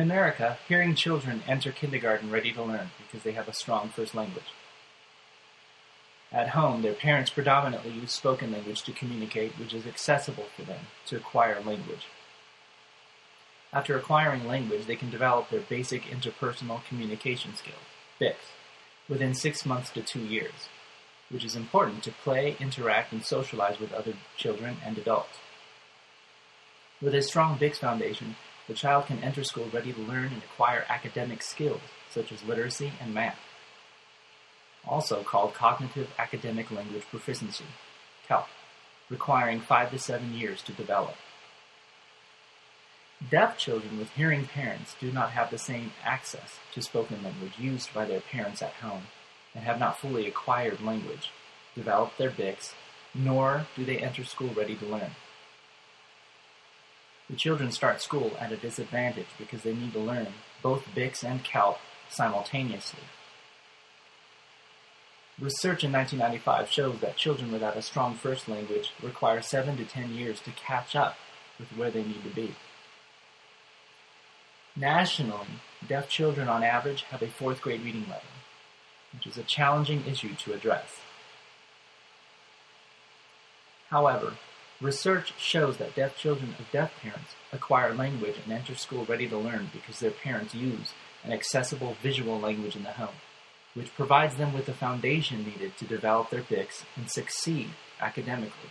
In America, hearing children enter kindergarten ready to learn because they have a strong first language. At home, their parents predominantly use spoken language to communicate, which is accessible for them to acquire language. After acquiring language, they can develop their basic interpersonal communication skills, BICS, within six months to two years, which is important to play, interact, and socialize with other children and adults. With a strong BICS foundation, the child can enter school ready to learn and acquire academic skills, such as literacy and math also called Cognitive Academic Language Proficiency, CALP, requiring five to seven years to develop. Deaf children with hearing parents do not have the same access to spoken language used by their parents at home and have not fully acquired language, developed their BICS, nor do they enter school ready to learn. The children start school at a disadvantage because they need to learn both BICS and CALP simultaneously Research in 1995 shows that children without a strong first language require 7 to 10 years to catch up with where they need to be. Nationally, deaf children on average have a fourth grade reading level, which is a challenging issue to address. However, research shows that deaf children of deaf parents acquire language and enter school ready to learn because their parents use an accessible visual language in the home which provides them with the foundation needed to develop their BICS and succeed academically.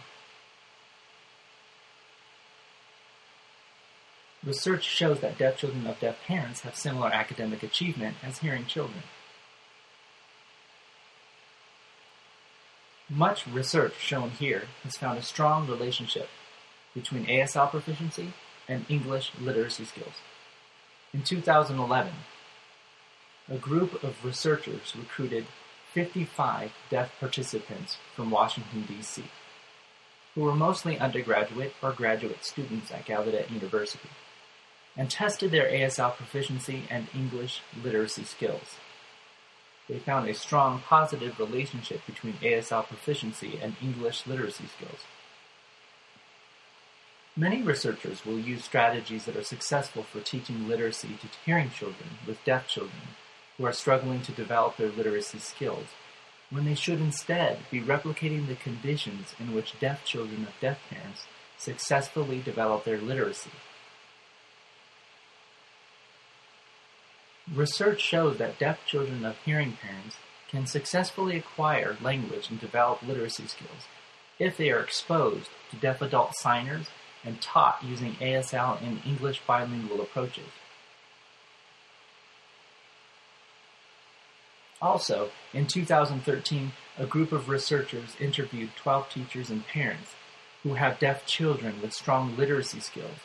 Research shows that deaf children of deaf parents have similar academic achievement as hearing children. Much research shown here has found a strong relationship between ASL proficiency and English literacy skills. In 2011, a group of researchers recruited 55 deaf participants from Washington, D.C., who were mostly undergraduate or graduate students at Gallaudet University, and tested their ASL proficiency and English literacy skills. They found a strong positive relationship between ASL proficiency and English literacy skills. Many researchers will use strategies that are successful for teaching literacy to hearing children with deaf children who are struggling to develop their literacy skills, when they should instead be replicating the conditions in which deaf children of deaf parents successfully develop their literacy. Research shows that deaf children of hearing parents can successfully acquire language and develop literacy skills if they are exposed to deaf adult signers and taught using ASL and English bilingual approaches. Also, in 2013, a group of researchers interviewed 12 teachers and parents who have deaf children with strong literacy skills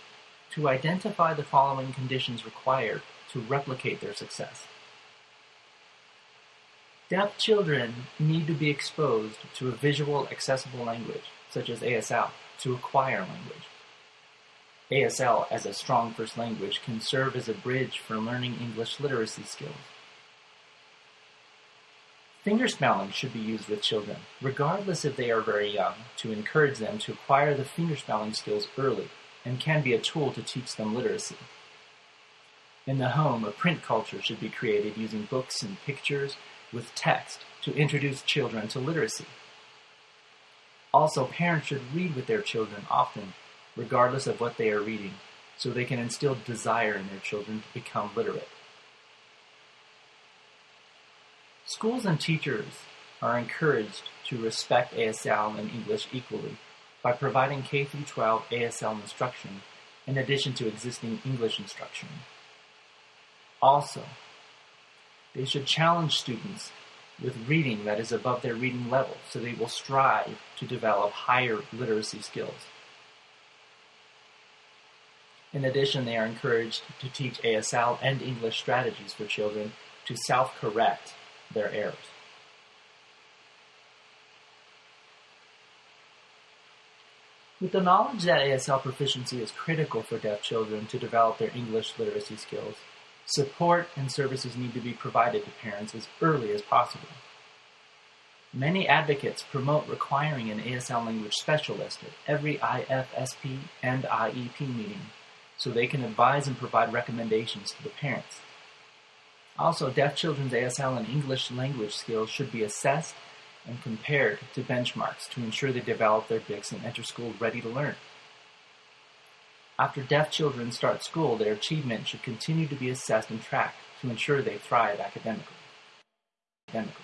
to identify the following conditions required to replicate their success. Deaf children need to be exposed to a visual accessible language, such as ASL, to acquire language. ASL as a strong first language can serve as a bridge for learning English literacy skills. Finger Fingerspelling should be used with children, regardless if they are very young, to encourage them to acquire the finger fingerspelling skills early and can be a tool to teach them literacy. In the home, a print culture should be created using books and pictures with text to introduce children to literacy. Also, parents should read with their children often, regardless of what they are reading, so they can instill desire in their children to become literate. Schools and teachers are encouraged to respect ASL and English equally by providing K-12 ASL instruction in addition to existing English instruction. Also, they should challenge students with reading that is above their reading level so they will strive to develop higher literacy skills. In addition, they are encouraged to teach ASL and English strategies for children to self-correct their errors. With the knowledge that ASL proficiency is critical for deaf children to develop their English literacy skills, support and services need to be provided to parents as early as possible. Many advocates promote requiring an ASL language specialist at every IFSP and IEP meeting so they can advise and provide recommendations to the parents. Also, deaf children's ASL and English language skills should be assessed and compared to benchmarks to ensure they develop their BICS and enter school ready to learn. After deaf children start school, their achievement should continue to be assessed and tracked to ensure they thrive academically. academically.